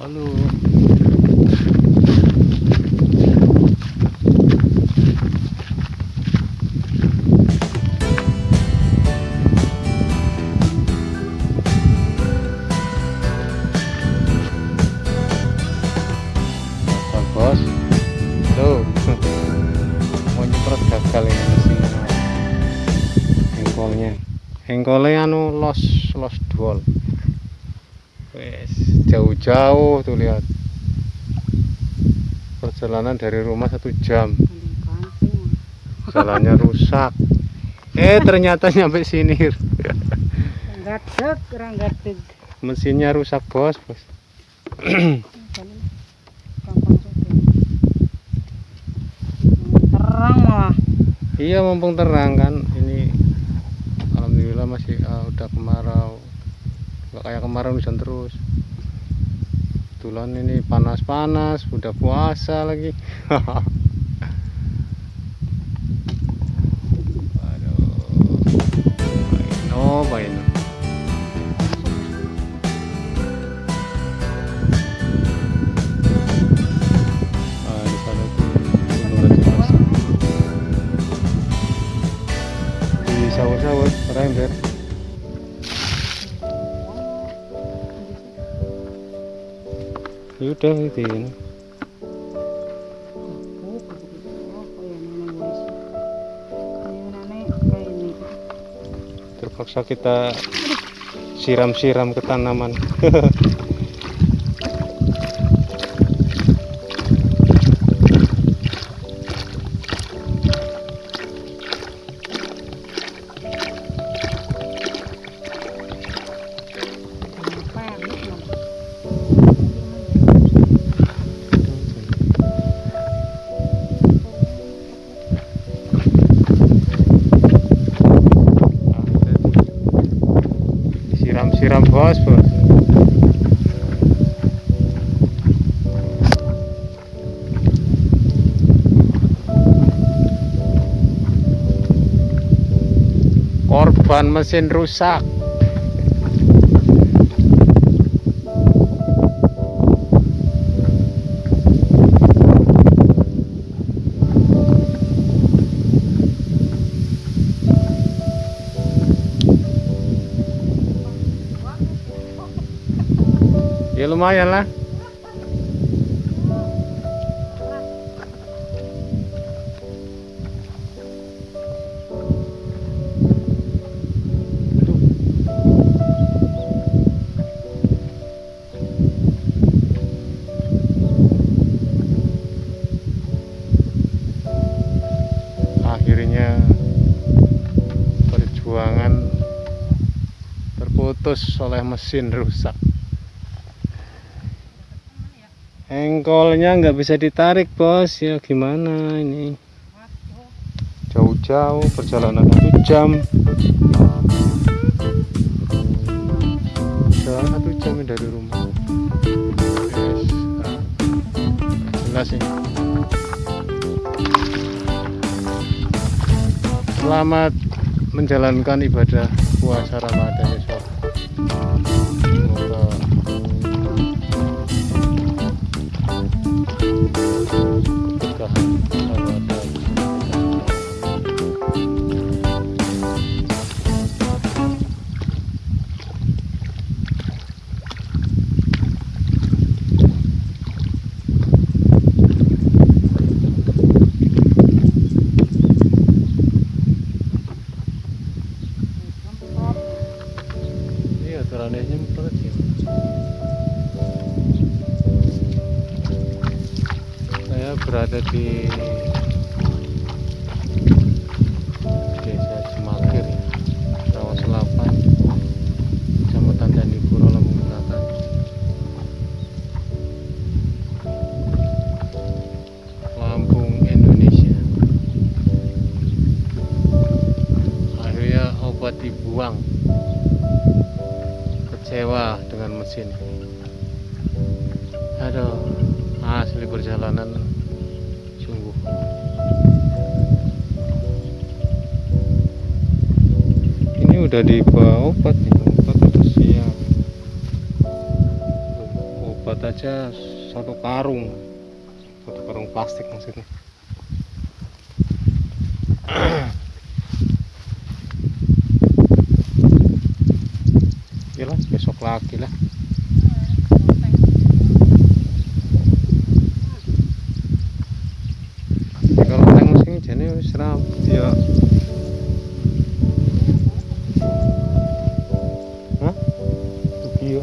Halo. Bos. Tuh mau nyemprot gagal ini mesin. Hengkolnya hengkolnya anu los los dual jauh-jauh tuh lihat. Perjalanan dari rumah satu jam. Jalannya rusak. Eh ternyata nyampe sini. Mesinnya rusak bos. Bos. Terang malah. iya mumpung terang kan. Ini alhamdulillah masih ah, udah kemarau. Nggak kayak kemarin hujan terus kebetulan ini panas-panas udah puasa lagi. Aduh, Paino, Paino. Ah, di Yaudah itu ini. Ini. Terpaksa kita siram-siram ke tanaman. Siram-siram bos, bos. Korban mesin rusak. Ya lumayan lah. Akhirnya perjuangan terputus oleh mesin rusak. Engkolnya nggak bisa ditarik bos. Ya gimana ini? Jauh-jauh perjalanan satu jam. Jalan satu jam ini dari rumah. Ah. jelas sih selamat menjalankan ibadah puasa Ramadan Di Desa Cemakir, Rawa Selapan, Kecamatan Candipuro, Lampung Selatan. Lampung, Indonesia. Akhirnya obat dibuang kecewa dengan mesin aduh asli perjalanan udah dibawa obat nih obat udah siap obat aja satu karung. Satu karung plastik maksudnya. Yalah, besok lagi lah Iya.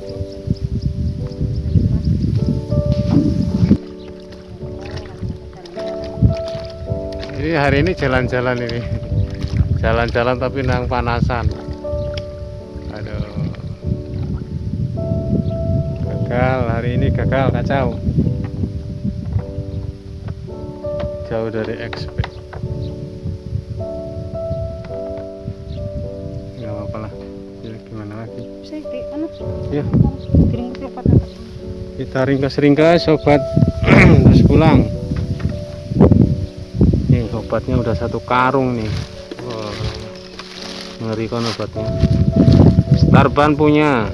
Ini hari ini jalan-jalan ini. Jalan-jalan tapi nang panasan. Aduh. Gagal hari ini gagal kacau. Jauh dari expect. Ya. Kita ringkas-ringkas sobat terus pulang. Nih obatnya udah satu karung nih. Wah, ngeri kan obatnya. Starban punya.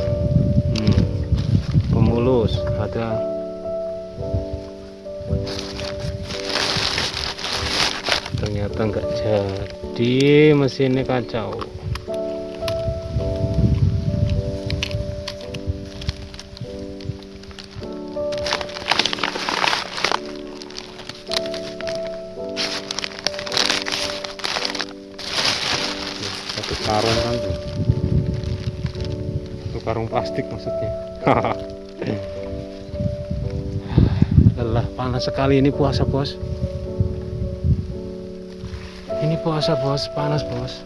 Hmm, Pemulus ada. Ternyata nggak jadi mesinnya kacau. Karung kan tuh satu karung plastik maksudnya. Lelah panas sekali ini puasa bos. Ini puasa bos. Panas bos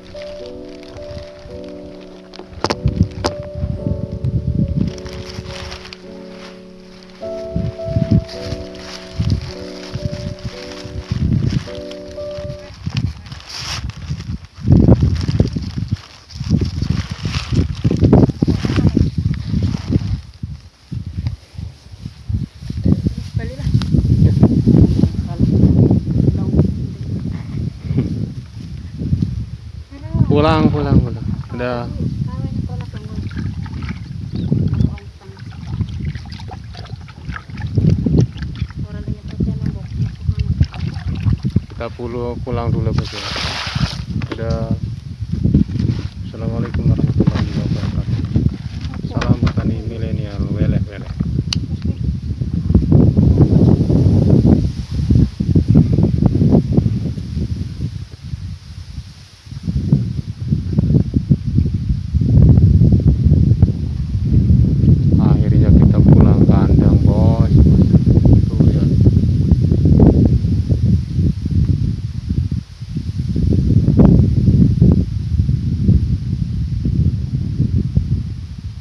pulang pulang pulang. Udah. Kita pulang dulu bos ya udah assalamualaikum warahmatullahi wabarakatuh salam petani milenial weleh weleh akhirnya kita pulang kandang bos tuh ya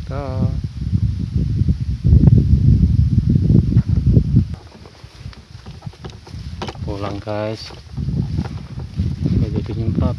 Dah. pulang guys. Nggak jadi nyemprot